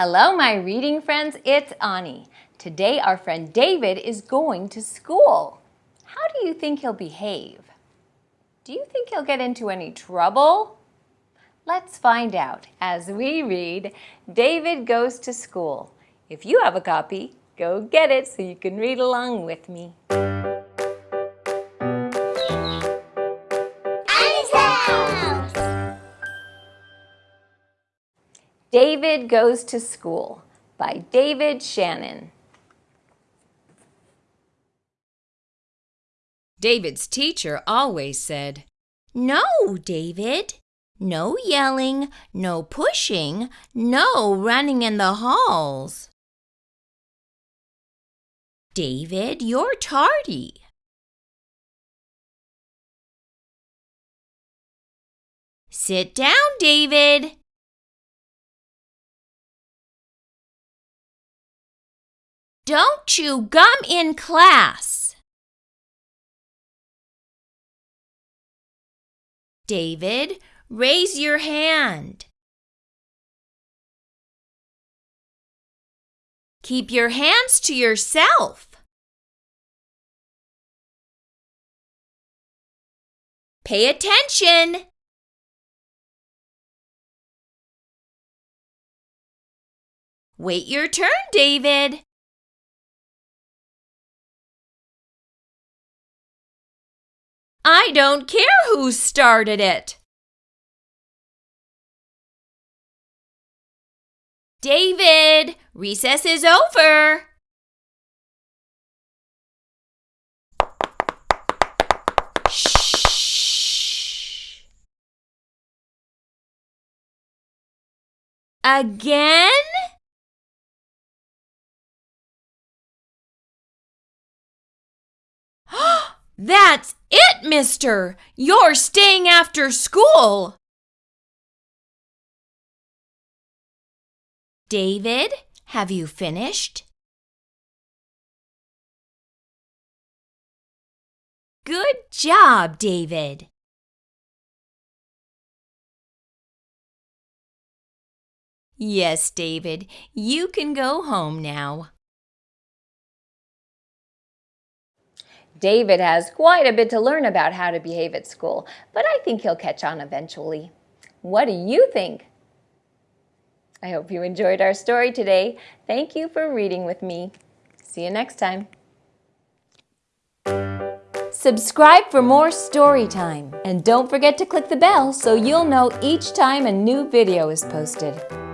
Hello, my reading friends. It's Ani. Today, our friend David is going to school. How do you think he'll behave? Do you think he'll get into any trouble? Let's find out as we read David Goes to School. If you have a copy, go get it so you can read along with me. David Goes to School by David Shannon. David's teacher always said, No, David. No yelling, no pushing, no running in the halls. David, you're tardy. Sit down, David. Don't chew gum in class. David, raise your hand. Keep your hands to yourself. Pay attention. Wait your turn, David. I don't care who started it. David, recess is over. Shh. Again? That's it, mister! You're staying after school! David, have you finished? Good job, David. Yes, David, you can go home now. David has quite a bit to learn about how to behave at school, but I think he'll catch on eventually. What do you think? I hope you enjoyed our story today. Thank you for reading with me. See you next time. Subscribe for more story time and don't forget to click the bell so you'll know each time a new video is posted.